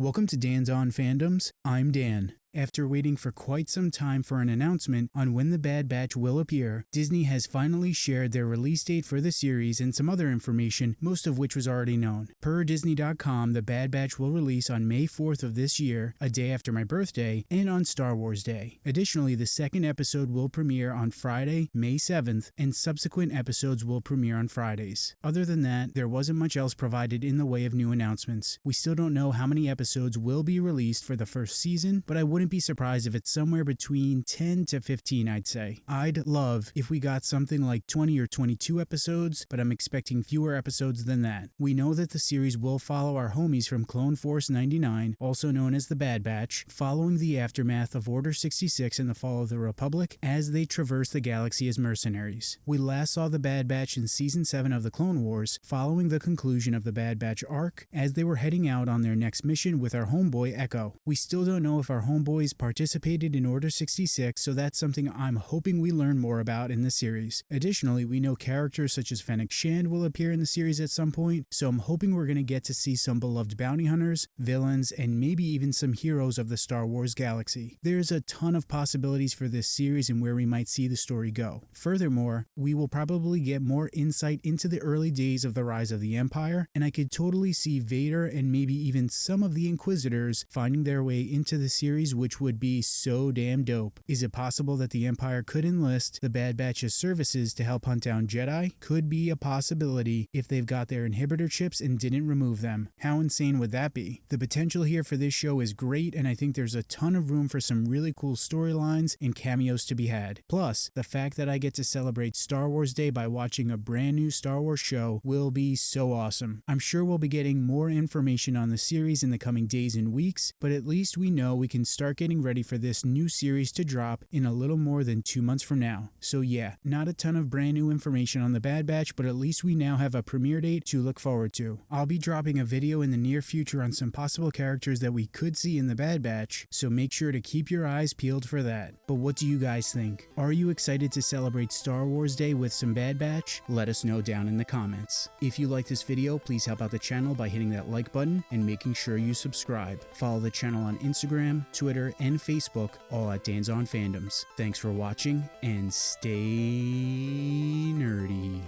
Welcome to Dan's On Fandoms. I'm Dan. After waiting for quite some time for an announcement on when The Bad Batch will appear, Disney has finally shared their release date for the series and some other information, most of which was already known. Per Disney.com, The Bad Batch will release on May 4th of this year, a day after my birthday, and on Star Wars Day. Additionally, the second episode will premiere on Friday, May 7th, and subsequent episodes will premiere on Fridays. Other than that, there wasn't much else provided in the way of new announcements. We still don't know how many episodes will be released for the first season, but I wouldn't be surprised if it's somewhere between 10 to 15, I'd say. I'd love if we got something like 20 or 22 episodes, but I'm expecting fewer episodes than that. We know that the series will follow our homies from Clone Force 99, also known as the Bad Batch, following the aftermath of Order 66 and the fall of the Republic as they traverse the galaxy as mercenaries. We last saw the Bad Batch in Season 7 of the Clone Wars, following the conclusion of the Bad Batch arc as they were heading out on their next mission with our homeboy Echo. We still don't know if our homeboy boys participated in Order 66, so that's something I'm hoping we learn more about in the series. Additionally, we know characters such as Fennec Shand will appear in the series at some point, so I'm hoping we're going to get to see some beloved bounty hunters, villains, and maybe even some heroes of the Star Wars galaxy. There's a ton of possibilities for this series and where we might see the story go. Furthermore, we will probably get more insight into the early days of the rise of the Empire, and I could totally see Vader and maybe even some of the Inquisitors finding their way into the series which would be so damn dope. Is it possible that the Empire could enlist the Bad Batch's services to help hunt down Jedi? Could be a possibility if they've got their inhibitor chips and didn't remove them. How insane would that be? The potential here for this show is great, and I think there's a ton of room for some really cool storylines and cameos to be had. Plus, the fact that I get to celebrate Star Wars Day by watching a brand new Star Wars show will be so awesome. I'm sure we'll be getting more information on the series in the coming days and weeks, but at least we know we can start getting ready for this new series to drop in a little more than two months from now. So yeah, not a ton of brand new information on the Bad Batch, but at least we now have a premiere date to look forward to. I'll be dropping a video in the near future on some possible characters that we could see in the Bad Batch, so make sure to keep your eyes peeled for that. But what do you guys think? Are you excited to celebrate Star Wars Day with some Bad Batch? Let us know down in the comments. If you like this video, please help out the channel by hitting that like button and making sure you subscribe. Follow the channel on Instagram, Twitter, Twitter, and Facebook, all at Dan's On Fandoms. Thanks for watching, and stay nerdy.